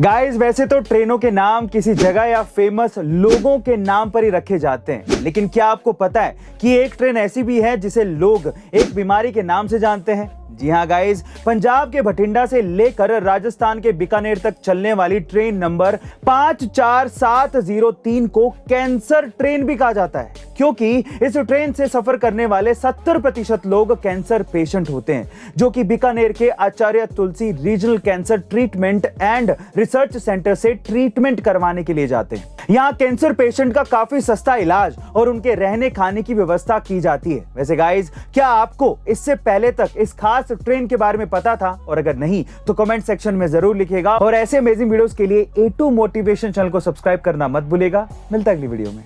Guys वैसे तो ट्रेनों के नाम किसी जगह या फ़ेमस लोगों के नाम पर ही रखे जाते हैं। लेकिन क्या आपको पता है कि एक ट्रेन ऐसी भी है जिसे लोग एक बीमारी के नाम से जानते हैं? जी हाँ गाइज़ पंजाब के भटिंडा से लेकर राजस्थान के बीकानेर तक चलने वाली ट्रेन नंबर पाँच चार सात ज़ीरो तीन को कैंसर ट्रेन भी कहा जाता है। क्योंकि इस ट्रेन से सफ़र करने वाले 70 प्रतिशत लोग कैंसर पेशेंट होते हैं, जो कि बीकानेर के Acharya Tulsi regional cancer treatment and research centre से ट्रीटमेंट करवाने के लिए जाते हैं। यहाँ कैंसर पेशेंट का काफ़ी सस्ता इलाज और उनके रहने खाने की व्यवस्था की जाती है। वैसे गाइज़ क्या आपको इससे पहले तक इस खास ट्रेन के बारे में पता था? और अगर नहीं तो कमेंट सेक्शन में ज़रूर लिखेगा। और ऐसे अमेजिंग वीडियोस के लिए ए टू मोटिवेशन चैनल को सब्सक्राइब करना मत भूलेगा मिलता अगली वीडियो में।